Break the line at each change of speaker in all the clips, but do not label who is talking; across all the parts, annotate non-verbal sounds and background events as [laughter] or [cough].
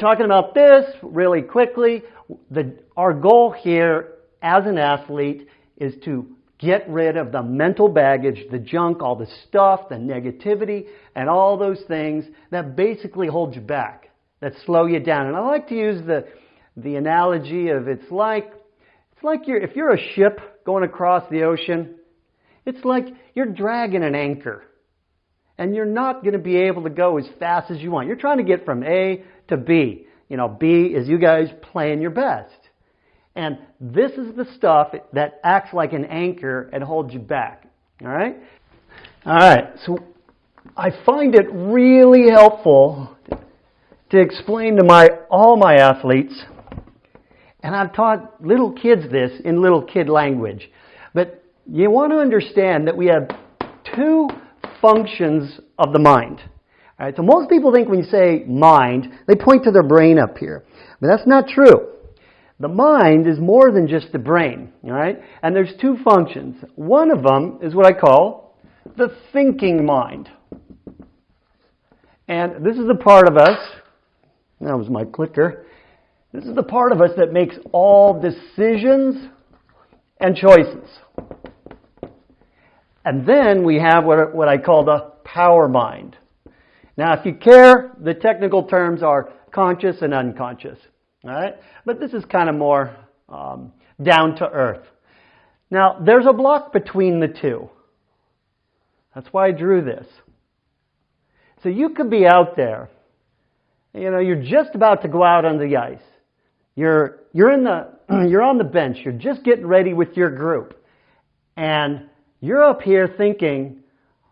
talking about this really quickly. The, our goal here as an athlete is to get rid of the mental baggage, the junk, all the stuff, the negativity, and all those things that basically hold you back, that slow you down. And I like to use the, the analogy of it's like, it's like you're, if you're a ship going across the ocean, it's like you're dragging an anchor. And you're not going to be able to go as fast as you want. You're trying to get from A to B. You know, B is you guys playing your best. And this is the stuff that acts like an anchor and holds you back. All right? All right. So I find it really helpful to explain to my all my athletes and I've taught little kids this in little kid language. But you want to understand that we have two functions of the mind. All right, so most people think when you say mind, they point to their brain up here. But that's not true. The mind is more than just the brain, all right? And there's two functions. One of them is what I call the thinking mind. And this is the part of us, that was my clicker, this is the part of us that makes all decisions and choices. And then we have what, what I call the power mind. Now, if you care, the technical terms are conscious and unconscious. All right? But this is kind of more um, down to earth. Now, there's a block between the two. That's why I drew this. So you could be out there. You know, you're just about to go out on the ice. You're, you're, in the, [clears throat] you're on the bench. You're just getting ready with your group. And you're up here thinking,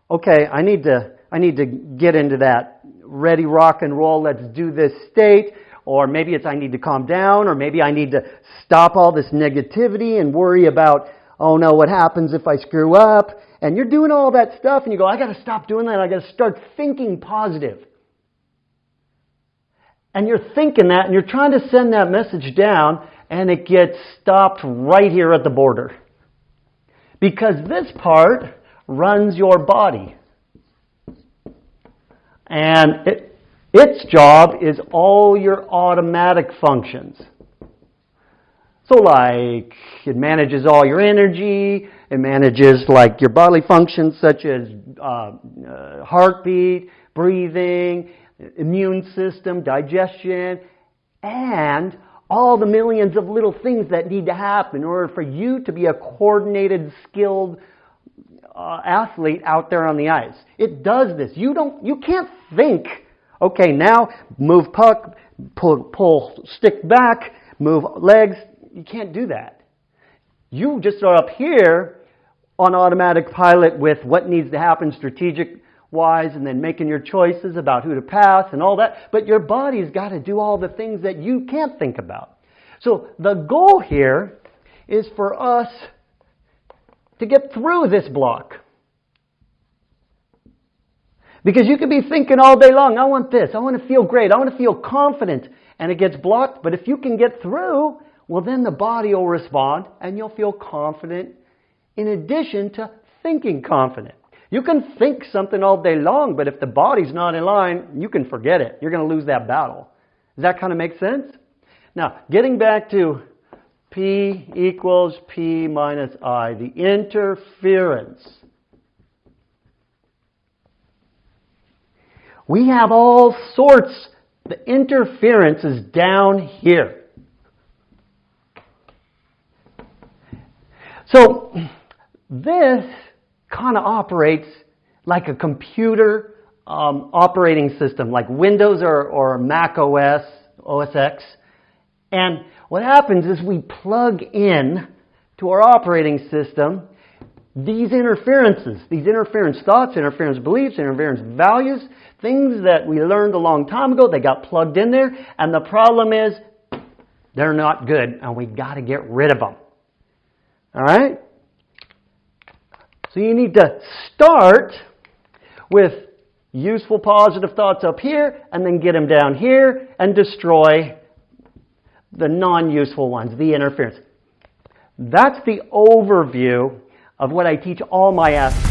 okay, I need to, I need to get into that ready rock and roll. Let's do this state. Or maybe it's I need to calm down, or maybe I need to stop all this negativity and worry about, oh no, what happens if I screw up? And you're doing all that stuff and you go, I gotta stop doing that. I gotta start thinking positive. And you're thinking that and you're trying to send that message down and it gets stopped right here at the border. Because this part runs your body. And it, its job is all your automatic functions. So like, it manages all your energy, it manages like your bodily functions such as uh, uh, heartbeat, breathing, immune system, digestion, and all the millions of little things that need to happen in order for you to be a coordinated, skilled uh, athlete out there on the ice. It does this. You don't, you can't think Okay, now move puck, pull, pull stick back, move legs. You can't do that. You just are up here on automatic pilot with what needs to happen strategic wise and then making your choices about who to pass and all that. But your body's got to do all the things that you can't think about. So the goal here is for us to get through this block. Because you could be thinking all day long, I want this, I want to feel great, I want to feel confident, and it gets blocked. But if you can get through, well, then the body will respond and you'll feel confident in addition to thinking confident. You can think something all day long, but if the body's not in line, you can forget it. You're going to lose that battle. Does that kind of make sense? Now, getting back to P equals P minus I, the interference We have all sorts. The interference is down here. So this kind of operates like a computer um, operating system, like Windows or, or Mac OS, OS X. And what happens is we plug in to our operating system these interferences, these interference thoughts, interference beliefs, interference values, things that we learned a long time ago, they got plugged in there, and the problem is they're not good, and we got to get rid of them. All right? So you need to start with useful positive thoughts up here, and then get them down here and destroy the non-useful ones, the interference. That's the overview of what I teach all my athletes.